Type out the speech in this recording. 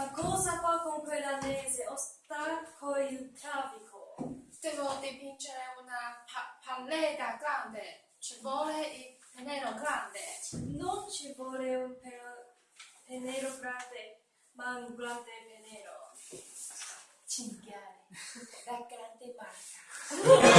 Ma cosa fa con quell'anese? Ostacco il traffico. Devo dipingere una pa- palletta grande. Ci vuole il pennello grande. Non ci vuole un pennello grande, ma un grande pennello. Cinghiale. La grande marca.